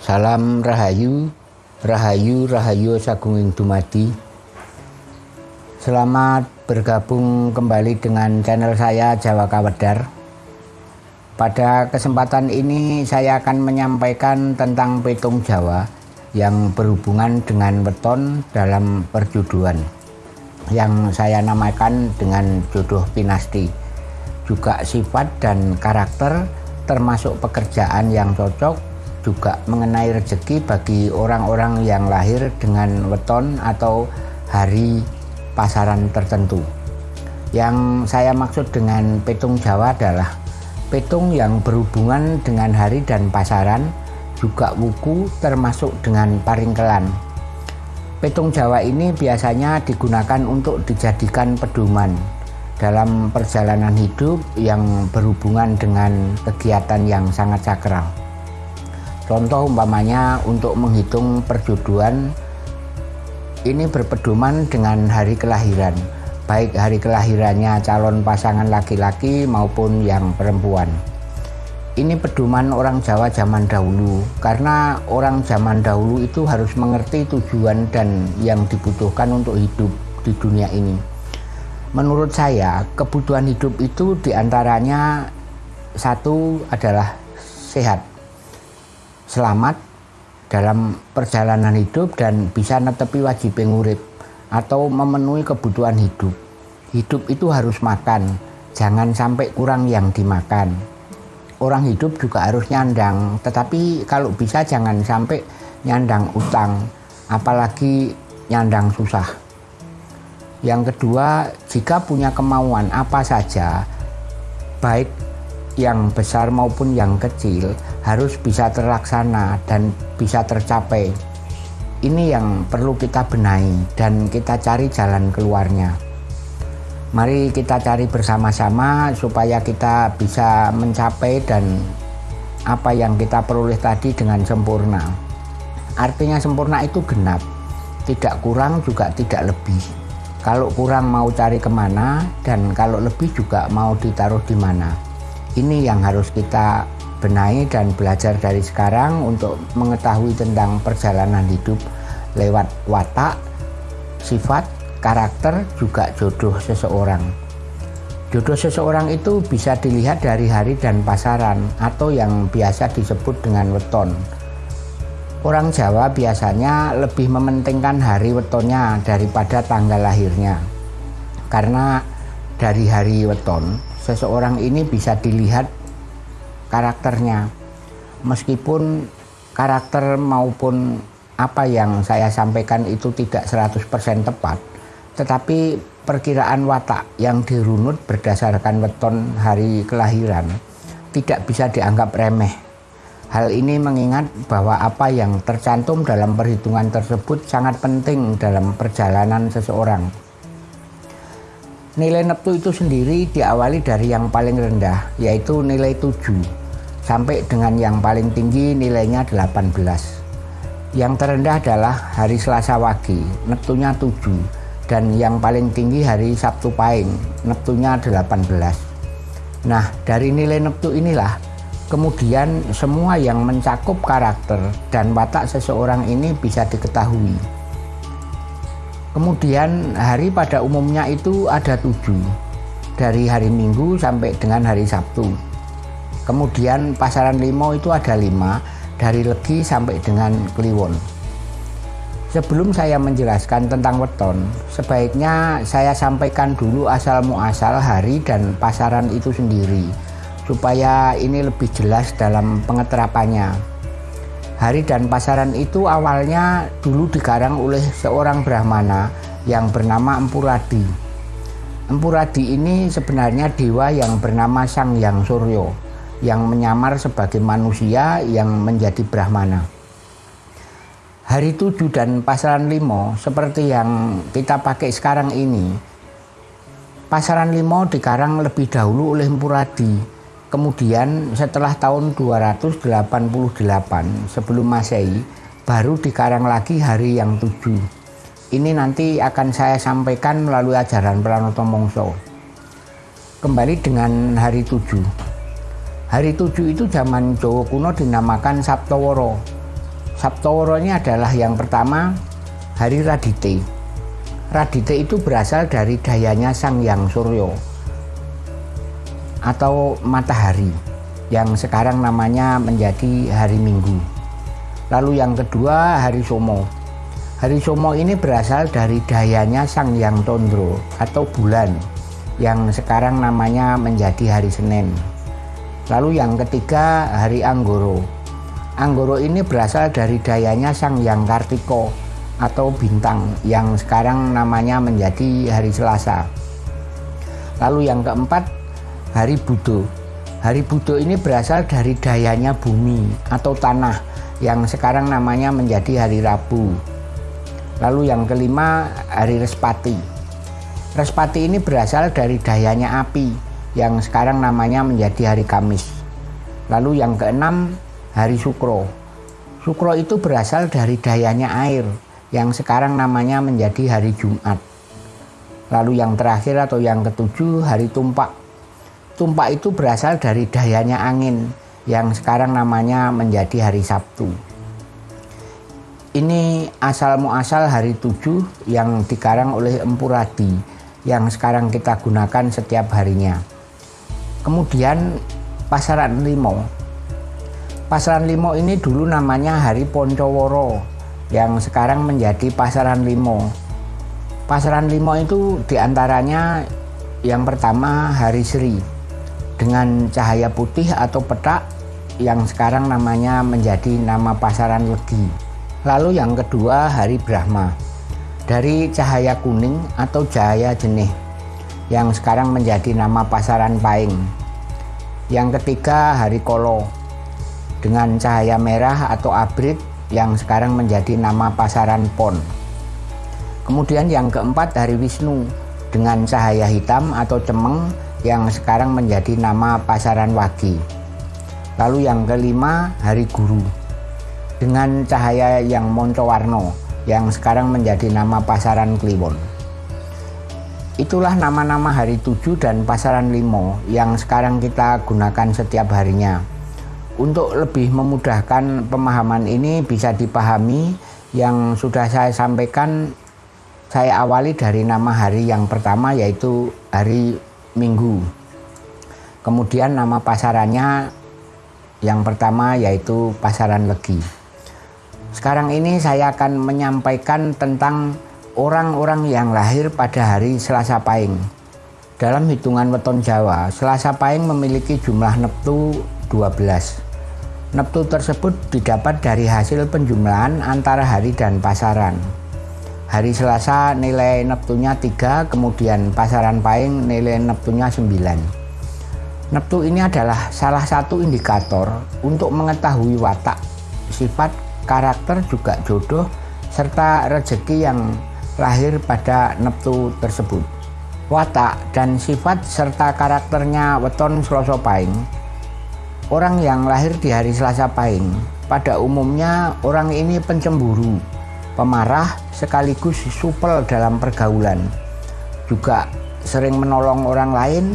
Salam Rahayu, Rahayu, Rahayu Sagunging Dumadi. Selamat bergabung kembali dengan channel saya Jawa Kawedar. Pada kesempatan ini saya akan menyampaikan tentang petung Jawa yang berhubungan dengan weton dalam perjuduan yang saya namakan dengan jodoh pinasti. Juga sifat dan karakter termasuk pekerjaan yang cocok juga mengenai rezeki bagi orang-orang yang lahir dengan weton atau hari pasaran tertentu. Yang saya maksud dengan petung Jawa adalah petung yang berhubungan dengan hari dan pasaran, juga wuku termasuk dengan paringkelan. Petung Jawa ini biasanya digunakan untuk dijadikan pedoman dalam perjalanan hidup yang berhubungan dengan kegiatan yang sangat sakral. Contoh umpamanya untuk menghitung perjodohan ini berpedoman dengan hari kelahiran, baik hari kelahirannya calon pasangan laki-laki maupun yang perempuan. Ini pedoman orang Jawa zaman dahulu, karena orang zaman dahulu itu harus mengerti tujuan dan yang dibutuhkan untuk hidup di dunia ini. Menurut saya, kebutuhan hidup itu di antaranya satu adalah sehat selamat dalam perjalanan hidup dan bisa netepi wajib ngurip atau memenuhi kebutuhan hidup. Hidup itu harus makan, jangan sampai kurang yang dimakan. Orang hidup juga harus nyandang, tetapi kalau bisa jangan sampai nyandang utang, apalagi nyandang susah. Yang kedua, jika punya kemauan apa saja, baik yang besar maupun yang kecil harus bisa terlaksana dan bisa tercapai. Ini yang perlu kita benahi dan kita cari jalan keluarnya. Mari kita cari bersama-sama supaya kita bisa mencapai dan apa yang kita peroleh tadi dengan sempurna. Artinya sempurna itu genap, tidak kurang juga tidak lebih. Kalau kurang mau cari ke mana dan kalau lebih juga mau ditaruh di mana ini yang harus kita benahi dan belajar dari sekarang untuk mengetahui tentang perjalanan hidup lewat watak, sifat, karakter, juga jodoh seseorang. Jodoh seseorang itu bisa dilihat dari hari dan pasaran atau yang biasa disebut dengan weton. Orang Jawa biasanya lebih mementingkan hari wetonnya daripada tanggal lahirnya. Karena dari hari weton seseorang ini bisa dilihat karakternya. Meskipun karakter maupun apa yang saya sampaikan itu tidak 100% tepat tetapi perkiraan watak yang dirunut berdasarkan weton hari kelahiran tidak bisa dianggap remeh. Hal ini mengingat bahwa apa yang tercantum dalam perhitungan tersebut sangat penting dalam perjalanan seseorang Nilai neptu itu sendiri diawali dari yang paling rendah, yaitu nilai 7, sampai dengan yang paling tinggi nilainya 18. Yang terendah adalah hari Selasa Wage, neptunya 7, dan yang paling tinggi hari Sabtu Pahing, neptunya 18. Nah, dari nilai neptu inilah kemudian semua yang mencakup karakter dan watak seseorang ini bisa diketahui. Kemudian hari pada umumnya itu ada tujuh, dari hari Minggu sampai dengan hari Sabtu. Kemudian pasaran limo itu ada lima, dari Legi sampai dengan Kliwon. Sebelum saya menjelaskan tentang weton, sebaiknya saya sampaikan dulu asal muasal hari dan pasaran itu sendiri, supaya ini lebih jelas dalam pengeterapannya. Hari dan pasaran itu awalnya dulu dikarang oleh seorang Brahmana yang bernama Empuradi. Empuradi ini sebenarnya dewa yang bernama Sang Yang Suryo yang menyamar sebagai manusia yang menjadi Brahmana. Hari tujuh dan pasaran limo seperti yang kita pakai sekarang ini. Pasaran limo dikarang lebih dahulu oleh Empuradi Kemudian setelah tahun 288 sebelum Masehi baru dikarang lagi hari yang tujuh. Ini nanti akan saya sampaikan melalui ajaran Pranoto Mongso. Kembali dengan hari tujuh. Hari tujuh itu zaman Jawa kuno dinamakan Sabtoworo. Saptoworo ini adalah yang pertama hari Radite. Radite itu berasal dari dayanya Sang Yang Suryo atau matahari yang sekarang namanya menjadi hari Minggu. Lalu yang kedua hari Somo. Hari Somo ini berasal dari dayanya Sang Yang Tondro atau bulan yang sekarang namanya menjadi hari Senin. Lalu yang ketiga hari Anggoro. Anggoro ini berasal dari dayanya Sang Yang Kartiko atau bintang yang sekarang namanya menjadi hari Selasa. Lalu yang keempat Hari Budo. Hari Budo ini berasal dari dayanya bumi atau tanah yang sekarang namanya menjadi hari Rabu. Lalu yang kelima, hari Respati. Respati ini berasal dari dayanya api yang sekarang namanya menjadi hari Kamis. Lalu yang keenam, hari Sukro. Sukro itu berasal dari dayanya air yang sekarang namanya menjadi hari Jumat. Lalu yang terakhir atau yang ketujuh, hari Tumpak Tumpak itu berasal dari dayanya angin yang sekarang namanya menjadi hari Sabtu. Ini asal muasal hari tujuh yang dikarang oleh Empu Radi yang sekarang kita gunakan setiap harinya. Kemudian Pasaran Limo. Pasaran Limo ini dulu namanya Hari Poncoworo yang sekarang menjadi Pasaran Limo. Pasaran Limo itu di antaranya yang pertama Hari Sri dengan cahaya putih atau petak yang sekarang namanya menjadi nama pasaran legi. Lalu yang kedua hari Brahma dari cahaya kuning atau cahaya jenih yang sekarang menjadi nama pasaran paing. Yang ketiga hari Kolo dengan cahaya merah atau abrit yang sekarang menjadi nama pasaran pon. Kemudian yang keempat hari Wisnu dengan cahaya hitam atau cemeng yang sekarang menjadi nama Pasaran Wagi. Lalu yang kelima, Hari Guru. Dengan cahaya yang moncowarno yang sekarang menjadi nama Pasaran Kliwon. Itulah nama-nama hari tujuh dan pasaran limo yang sekarang kita gunakan setiap harinya. Untuk lebih memudahkan pemahaman ini bisa dipahami yang sudah saya sampaikan saya awali dari nama hari yang pertama yaitu hari Minggu. Kemudian nama pasarannya yang pertama yaitu pasaran Legi. Sekarang ini saya akan menyampaikan tentang orang-orang yang lahir pada hari Selasa Pahing. Dalam hitungan weton Jawa, Selasa Pahing memiliki jumlah neptu 12. Neptu tersebut didapat dari hasil penjumlahan antara hari dan pasaran. Hari Selasa nilai neptunya 3, kemudian pasaran Pahing nilai neptunya 9. Neptu ini adalah salah satu indikator untuk mengetahui watak, sifat, karakter juga jodoh, serta rezeki yang lahir pada neptu tersebut. Watak dan sifat serta karakternya weton Selasa Pahing. Orang yang lahir di hari Selasa Pahing pada umumnya orang ini pencemburu, pemarah sekaligus supel dalam pergaulan. Juga sering menolong orang lain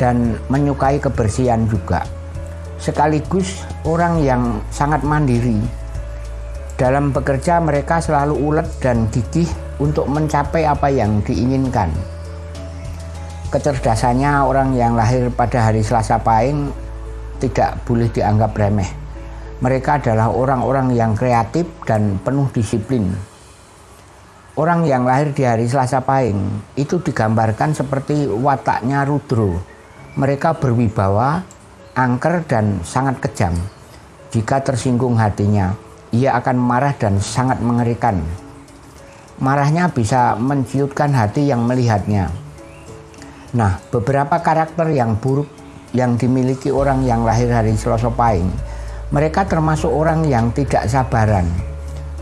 dan menyukai kebersihan juga. Sekaligus orang yang sangat mandiri. Dalam bekerja mereka selalu ulet dan gigih untuk mencapai apa yang diinginkan. Kecerdasannya orang yang lahir pada hari Selasa Pahing tidak boleh dianggap remeh mereka adalah orang-orang yang kreatif dan penuh disiplin. Orang yang lahir di hari Selasa Pahing itu digambarkan seperti wataknya Rudro. Mereka berwibawa, angker dan sangat kejam. Jika tersinggung hatinya, ia akan marah dan sangat mengerikan. Marahnya bisa menciutkan hati yang melihatnya. Nah, beberapa karakter yang buruk yang dimiliki orang yang lahir hari Selasa Pahing mereka termasuk orang yang tidak sabaran.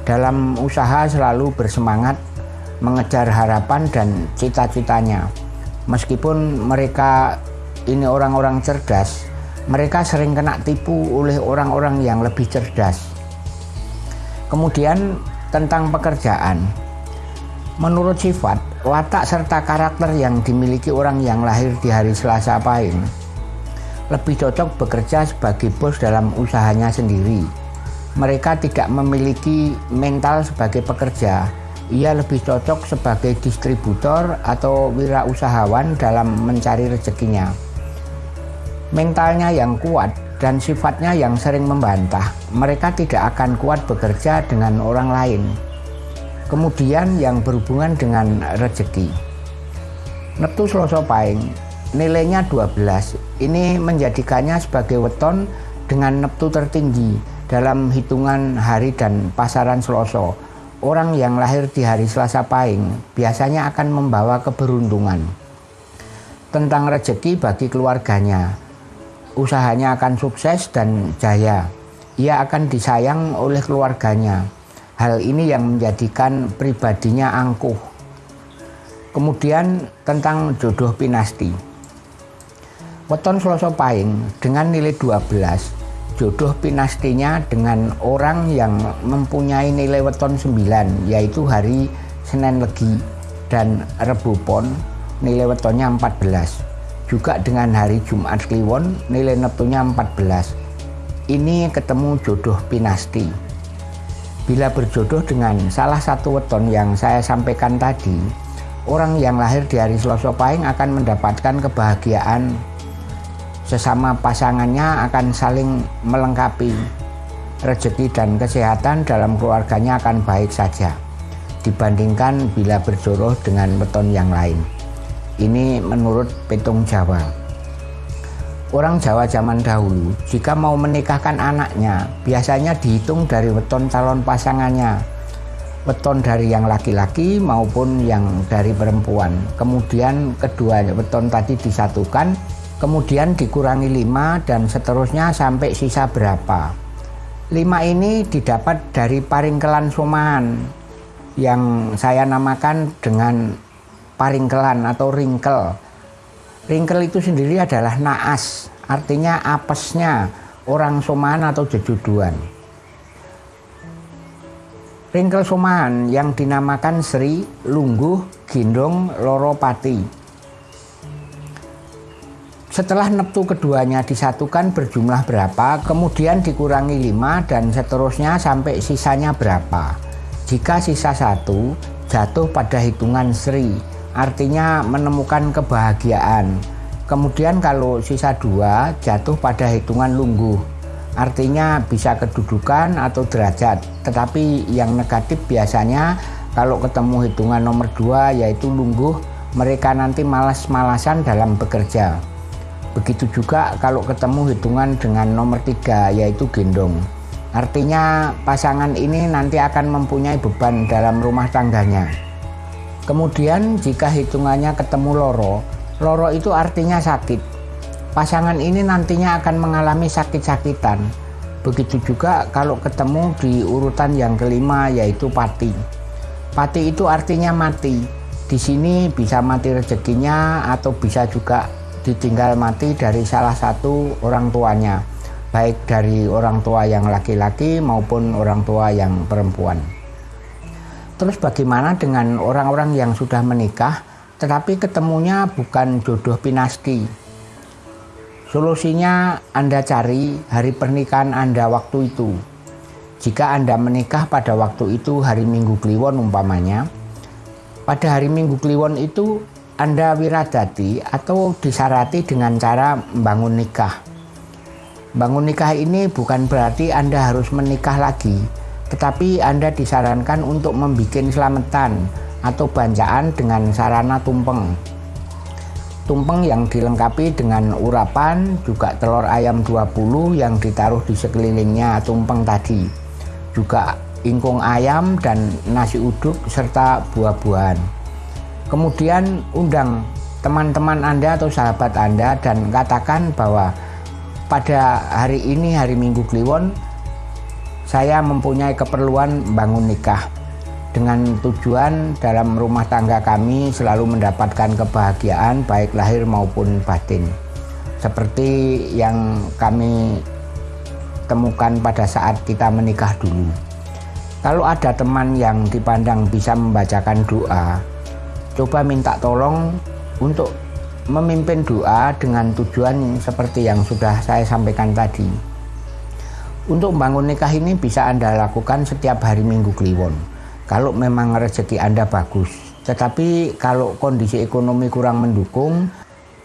Dalam usaha selalu bersemangat mengejar harapan dan cita-citanya. Meskipun mereka ini orang-orang cerdas, mereka sering kena tipu oleh orang-orang yang lebih cerdas. Kemudian tentang pekerjaan. Menurut sifat, watak serta karakter yang dimiliki orang yang lahir di hari Selasa Pahing lebih cocok bekerja sebagai bos dalam usahanya sendiri. mereka tidak memiliki mental sebagai pekerja. Ia lebih cocok sebagai distributor atau wirausahawan dalam mencari rezekinya. Mentalnya yang kuat dan sifatnya yang sering membantah, mereka tidak akan kuat bekerja dengan orang lain. Kemudian yang berhubungan dengan rezeki. Neptu Selasa Pahing nilainya 12. Ini menjadikannya sebagai weton dengan neptu tertinggi dalam hitungan hari dan pasaran Selasa. Orang yang lahir di hari Selasa Pahing biasanya akan membawa keberuntungan. Tentang rezeki bagi keluarganya, usahanya akan sukses dan jaya. Ia akan disayang oleh keluarganya. Hal ini yang menjadikan pribadinya angkuh. Kemudian tentang jodoh pinasti. Weton Selasa Pahing dengan nilai 12 jodoh pinastinya dengan orang yang mempunyai nilai weton 9 yaitu hari Senin Legi dan Rebu Pon nilai wetonnya 14 juga dengan hari Jumat Kliwon nilai neptunya 14 ini ketemu jodoh pinasti. Bila berjodoh dengan salah satu weton yang saya sampaikan tadi orang yang lahir di hari Selasa Pahing akan mendapatkan kebahagiaan sesama pasangannya akan saling melengkapi. Rezeki dan kesehatan dalam keluarganya akan baik saja dibandingkan bila berjodoh dengan weton yang lain. Ini menurut petung Jawa. Orang Jawa zaman dahulu jika mau menikahkan anaknya biasanya dihitung dari weton calon pasangannya. Weton dari yang laki-laki maupun yang dari perempuan. Kemudian kedua weton tadi disatukan kemudian dikurangi 5 dan seterusnya sampai sisa berapa. 5 ini didapat dari paringkelan soman yang saya namakan dengan paringkelan atau ringkel. Ringkel itu sendiri adalah naas artinya apesnya orang soman atau jejuduan. Ringkel soman yang dinamakan Sri, Lungguh, Gindong, Loropati setelah neptu keduanya disatukan berjumlah berapa, kemudian dikurangi 5 dan seterusnya sampai sisanya berapa. Jika sisa satu jatuh pada hitungan Sri, artinya menemukan kebahagiaan. Kemudian kalau sisa dua jatuh pada hitungan Lungguh, artinya bisa kedudukan atau derajat. Tetapi yang negatif biasanya kalau ketemu hitungan nomor dua yaitu Lungguh, mereka nanti malas-malasan dalam bekerja. Begitu juga kalau ketemu hitungan dengan nomor tiga yaitu gendong. Artinya pasangan ini nanti akan mempunyai beban dalam rumah tangganya. Kemudian jika hitungannya ketemu loro, loro itu artinya sakit. Pasangan ini nantinya akan mengalami sakit-sakitan. Begitu juga kalau ketemu di urutan yang kelima yaitu pati. Pati itu artinya mati. Di sini bisa mati rezekinya atau bisa juga ditinggal mati dari salah satu orang tuanya baik dari orang tua yang laki-laki maupun orang tua yang perempuan. Terus bagaimana dengan orang-orang yang sudah menikah tetapi ketemunya bukan jodoh pinasti? Solusinya Anda cari hari pernikahan Anda waktu itu. Jika Anda menikah pada waktu itu hari Minggu Kliwon umpamanya pada hari Minggu Kliwon itu anda wiradati atau disarati dengan cara membangun nikah. Bangun nikah ini bukan berarti Anda harus menikah lagi, tetapi Anda disarankan untuk membuat selamatan atau banjaan dengan sarana tumpeng. Tumpeng yang dilengkapi dengan urapan, juga telur ayam 20 yang ditaruh di sekelilingnya tumpeng tadi. Juga ingkung ayam dan nasi uduk serta buah-buahan. Kemudian undang teman-teman Anda atau sahabat Anda dan katakan bahwa pada hari ini hari Minggu Kliwon saya mempunyai keperluan bangun nikah dengan tujuan dalam rumah tangga kami selalu mendapatkan kebahagiaan baik lahir maupun batin. Seperti yang kami temukan pada saat kita menikah dulu. Kalau ada teman yang dipandang bisa membacakan doa coba minta tolong untuk memimpin doa dengan tujuan seperti yang sudah saya sampaikan tadi. Untuk membangun nikah ini bisa Anda lakukan setiap hari Minggu Kliwon. Kalau memang rezeki Anda bagus. Tetapi kalau kondisi ekonomi kurang mendukung,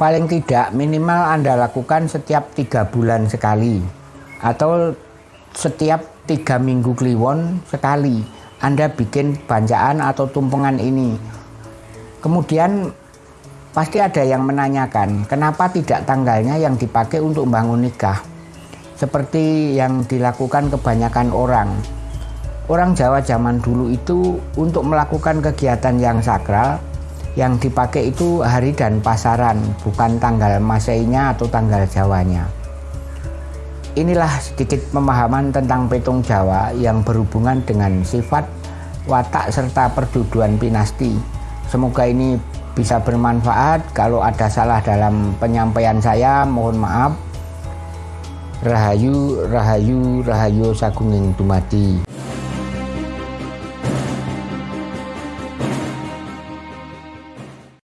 paling tidak minimal Anda lakukan setiap tiga bulan sekali. Atau setiap tiga minggu Kliwon sekali. Anda bikin bancaan atau tumpengan ini. Kemudian pasti ada yang menanyakan, kenapa tidak tanggalnya yang dipakai untuk membangun nikah? seperti yang dilakukan kebanyakan orang. Orang Jawa zaman dulu itu untuk melakukan kegiatan yang sakral, yang dipakai itu hari dan pasaran, bukan tanggal masainya atau tanggal Jawanya. Inilah sedikit pemahaman tentang petung Jawa yang berhubungan dengan sifat, watak, serta perduduan pinasti. Semoga ini bisa bermanfaat. Kalau ada salah dalam penyampaian saya, mohon maaf. Rahayu Rahayu Rahayu Sagunging Dumadi